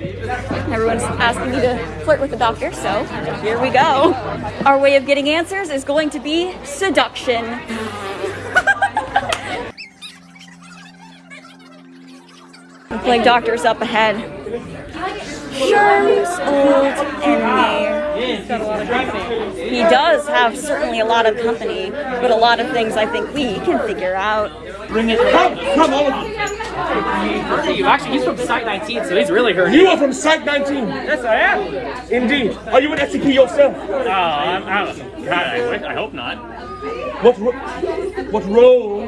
Everyone's asking me to flirt with the doctor, so here we go. Our way of getting answers is going to be seduction. Like doctor's up ahead. Sherm's old and He does have certainly a lot of company, but a lot of things I think we can figure out. Bring it. Come, come, all of you. You actually, he's from Site 19, so he's really hurt. You are from Site 19. Yes, I am. Indeed. Are you an SCP yourself? Oh, I'm, I'm, God, I, wish- I hope not. What ro- what role?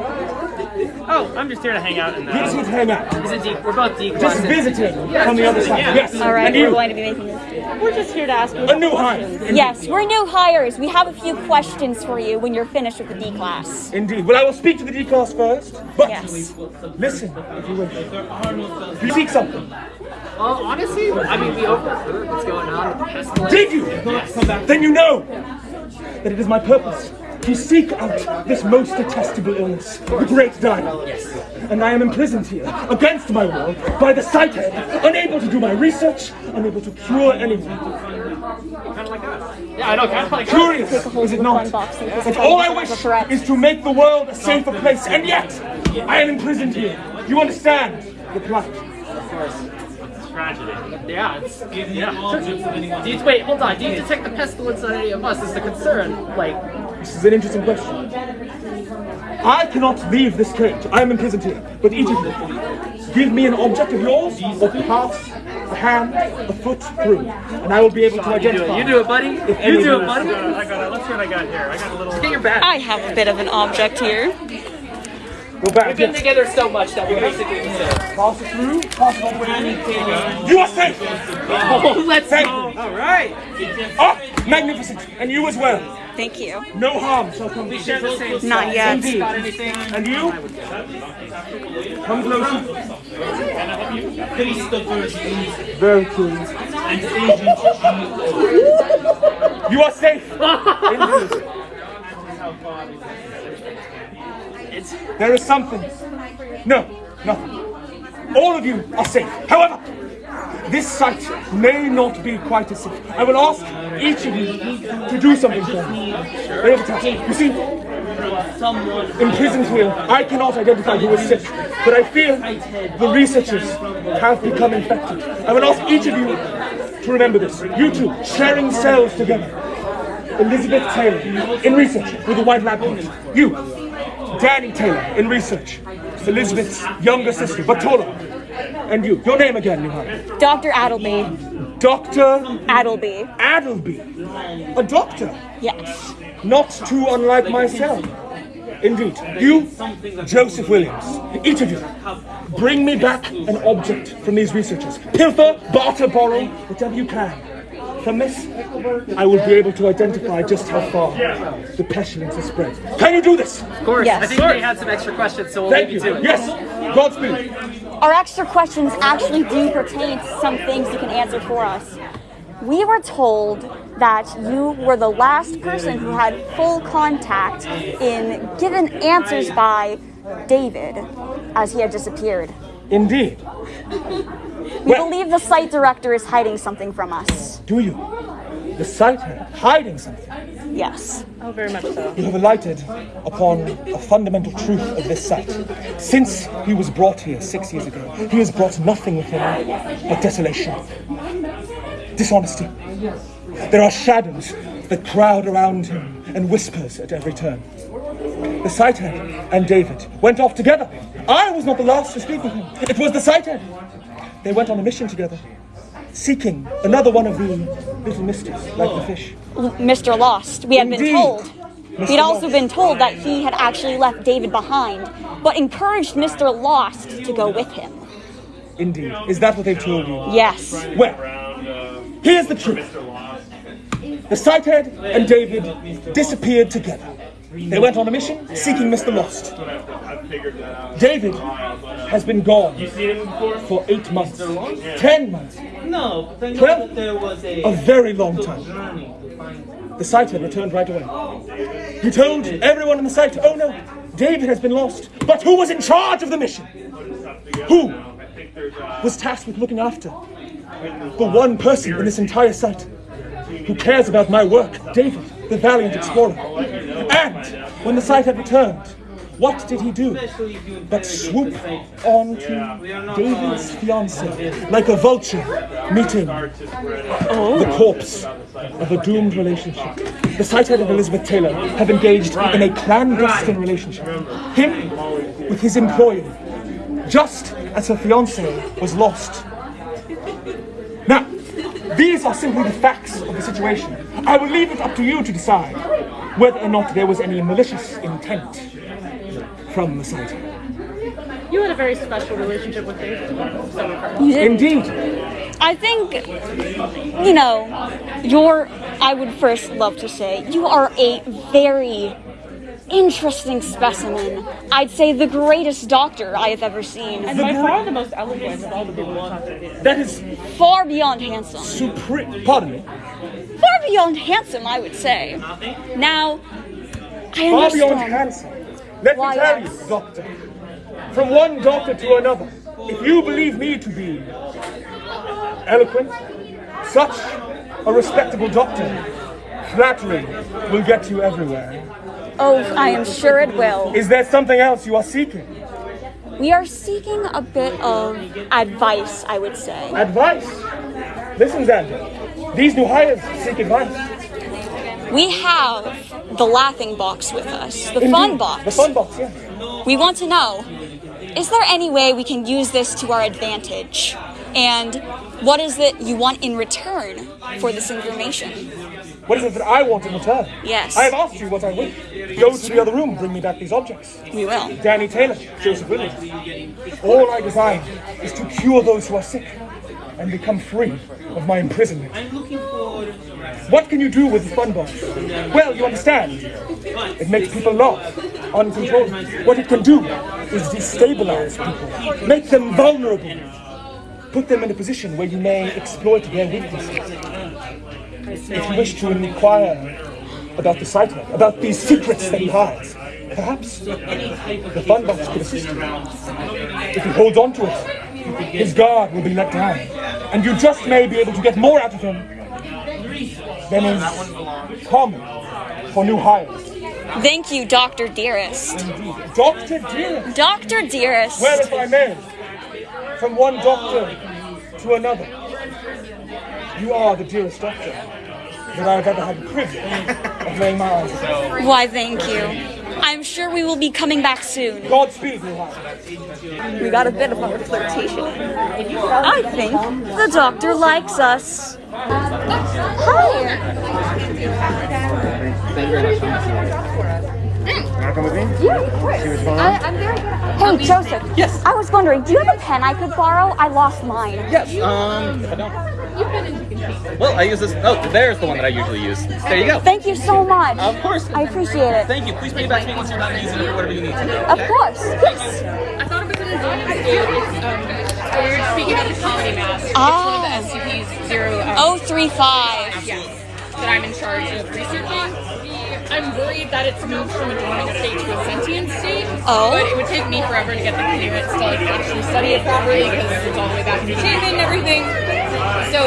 Oh, I'm just here to hang out and You just uh, need to hang out. he's a D, we're both D Just visiting Yeah, from the other side. yeah. Yes. All right, And we're you, going to be making this. We're just here to ask you a new hire. Yes, we're new hires. We have a few questions for you when you're finished with the D class. Indeed. Well, I will speak to the D class first. But Yes. listen, if you wish. You seek something. Well, honestly, I mean, we overheard what's going on with the pestilence. Did you? Then you know that it is my purpose to seek out this most detestable illness, the Great Dino. Yes. And I am imprisoned here, against my will, by the Site Head, unable to do my research, unable to cure anything. Yeah, I know, kind of like Curious, is it not? Unboxing. But all I wish is to make the world a safer place, and yet I am imprisoned here. You understand the plight? Of course. It's tragedy. Yeah, it's, yeah. Do you, wait, hold on. Do you detect the pestilence on any of us? Is the concern like? This is an interesting question. I cannot leave this cage. I am imprisoned here. But each of you, give me an object of yours, or pass a hand, a foot through, and I will be able to identify. it. You do it, buddy. any You do of it, buddy. I got it. Let's see what I got here. I got a little. Get your bat. I have a bit of an object here. Go back. We've been Yes. together so much that we basically need to. Pass it through. Pass it over. You are safe. Oh, let's go. All right. Ah, magnificent. And you as well. Thank you. No harm shall come to Share the you. same Not yet. Indeed. Got anything? And you? Come closer. Very curious. You are safe. There is something. No, nothing. All of you are safe. However, this site may not be quite as safe. I will ask each of you to do something for me. You see, in imprisoned here, I cannot identify who is sick, but I fear the researchers have become infected. I will ask each of you to remember this. You two, sharing cells together. Elizabeth Taylor, in research with the White Lab coat. You, Danny Taylor, in research. Elizabeth's younger sister, taller. And you, your name again, Johanna. Dr. Adelby. Dr. Adelby. Adelby. A doctor. Yes. Not too unlike myself. Indeed. You, Joseph Williams. Each of you, bring me back an object from these researchers. Pilfer, barter, borrow, whatever you can. From this, I will be able to identify just how far the pestilence has spread. Can you do this? Of course. Yes. I think they had some extra questions, so we'll Thank leave you. you to it. Yes. Godspeed. Our extra questions actually do pertain to some things you can answer for us. We were told that you were the last person who had full contact in given answers by David as he had disappeared. Indeed. We Well- believe the site director is hiding something from us. Do you? The site head hiding something. Yes. Oh, very much so. You have alighted upon a fundamental truth of this site. Since he was brought here six years ago, he has brought nothing with him but desolation, dishonesty. There are shadows that crowd around him and whispers at every turn. The site head and David went off together. I was not the last to speak with him. It was the site head. They went on a mission together, seeking another one of the little misters, like the fish. Mr. Lost, we had been told. Mr. We'd also Lost. been told that he had actually left David behind, but encouraged Mr. Lost to go with him. Indeed. Is that what they told you? Yes. Well, here's the truth. The Site Head and David disappeared together. They went on a mission seeking Mr. Lost. David has been gone for eight months, ten months, No, Twelve? that there was a very long time. journey to find The Site Head returned right away. He told everyone in the site, oh no, David has been lost. But who was in charge of the mission? Who was tasked with looking after the one person in this entire site who cares about my work, David, the valiant explorer. When the sight had returned, what did he do but swoop onto David's fiancée like a vulture meeting the corpse of a doomed relationship. The Site Head and Elizabeth Taylor have engaged in a clandestine relationship. Him with his employer, just as her fiancée was lost. Now, these are simply the facts of the situation. I will leave it up to you to decide whether or not there was any malicious intent from the site. You had a very special relationship with David, so we've heard. You did. Indeed, I think, you know, you're, I would first love to say, you are a very interesting specimen. I'd say the greatest doctor I have ever seen. And by far the most eloquent of all the people we talked to. that is Far beyond handsome. supreme. Pardon me. Far beyond handsome, I would say. Now, I Far beyond handsome. Let Why, me tell yes. you, doctor. From one doctor to another, if you believe me to be eloquent, such a respectable doctor, flattery will get you everywhere. Oh, I am sure it will. Is there something else you are seeking? We are seeking a bit of advice, I would say. Advice? Listen, Xander. These new hires seek advice. We have the laughing box with us, the fun box. The fun box, yes. We want to know is there any way we can use this to our advantage? And what is it you want in return for this information? What is it that I want in return? Yes. I have asked you what I wish. Go to the other room, bring me back these objects. We will. Danny Taylor, Joseph Williams. All I desire is to cure those who are sick and become free of my imprisonment. I'm looking for... What can you do with the fun box? Well, you understand. It makes people laugh uncontrollably. What it can do is destabilize people, make them vulnerable, put them in a position where you may exploit their weaknesses. If you wish to inquire about the Cyclone, about these secrets that he hides, perhaps the fun box could assist you. If he holds on to it, his guard will be let down, and you just may be able to get more out of him than is common for new hires. Thank you, Dr. Dearest. Doctor Dearest, Dr. Dearest. well, if I may, from one doctor to another, you are the dearest doctor that I've ever had the privilege of laying my eyes on. Why, thank you. I'm sure we will be coming back soon. Godspeed. We got a bit of a flirtation. I think the doctor likes us. Hi. I, I'm very good. Hey, Joseph. Yes. I was wondering, do you have a pen I could borrow? I lost mine. Yes, um, I don't. Well, I use this. Oh, there's the one that I usually use. There you go. Thank you so much. Of course. I appreciate it. Thank you. Please pay it back to me once you're done using it or whatever you need to do. Of course. Yes. I thought it was an important dude. It's, um, we were speaking of the comedy mask. It's one of the SCP's zero. Um, Oh three five. Yes, that I'm in charge of researching. I'm worried that it's moved from a dormant state to a sentient state. Oh. But it would take me forever to get the clearance to like actually study it properly because it's all the way back to the chamber and everything. So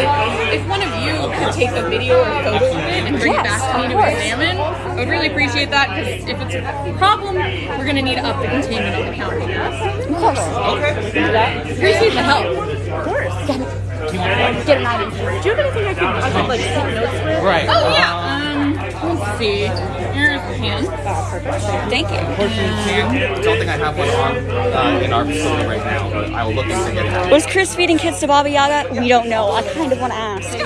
if one of you could take a video or photo of it and bring Yes, it back to me of to course. examine, I would really appreciate that because if it's a problem, we're gonna need to up the containment on the counter. Of course. Okay. Do that. Appreciate the help. Of course. Get an item. Do you have anything I could, I could like take notes with? Right. Oh yeah. Um, pen. Thank you. Unfortunately, I don't think I have one on uh, in our facility right now, but I will look into getting that. Was Chris feeding kids to Baba Yaga? We don't know. I kind of want to ask.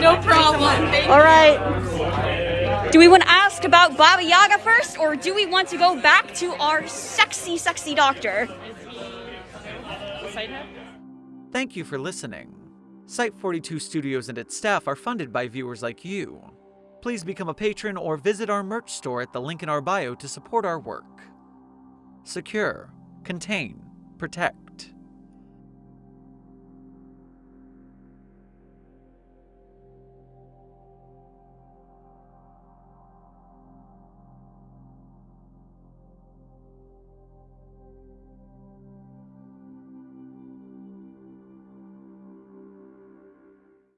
No problem. Thank All right. Do we want to ask about Baba Yaga first, or do we want to go back to our sexy, sexy doctor? Thank you for listening. Site 42 Studios and its staff are funded by viewers like you. Please become a patron or visit our merch store at the link in our bio to support our work. Secure, contain, protect.